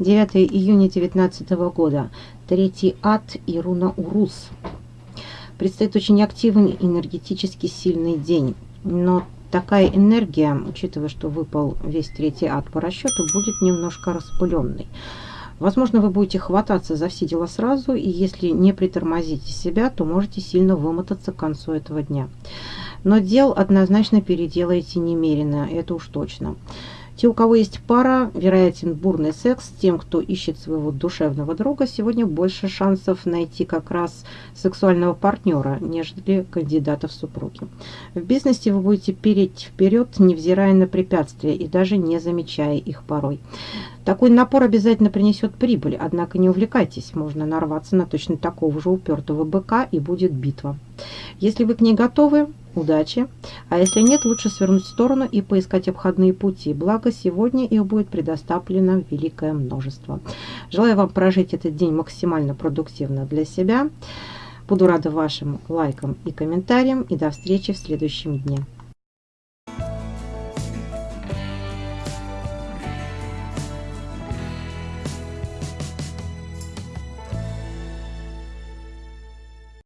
9 июня 2019 года. Третий ад и руна Урус. Предстоит очень активный, энергетически сильный день. Но такая энергия, учитывая, что выпал весь третий ад по расчету, будет немножко распыленной. Возможно, вы будете хвататься за все дела сразу, и если не притормозите себя, то можете сильно вымотаться к концу этого дня. Но дел однозначно переделаете немерено, это уж точно. Те, у кого есть пара, вероятен бурный секс. Тем, кто ищет своего душевного друга, сегодня больше шансов найти как раз сексуального партнера, нежели кандидата в супруги. В бизнесе вы будете переть вперед, невзирая на препятствия и даже не замечая их порой. Такой напор обязательно принесет прибыль, однако не увлекайтесь, можно нарваться на точно такого же упертого быка и будет битва. Если вы к ней готовы, удачи, а если нет, лучше свернуть в сторону и поискать обходные пути, благо сегодня их будет предоставлено великое множество. Желаю вам прожить этот день максимально продуктивно для себя. Буду рада вашим лайкам и комментариям и до встречи в следующем дне.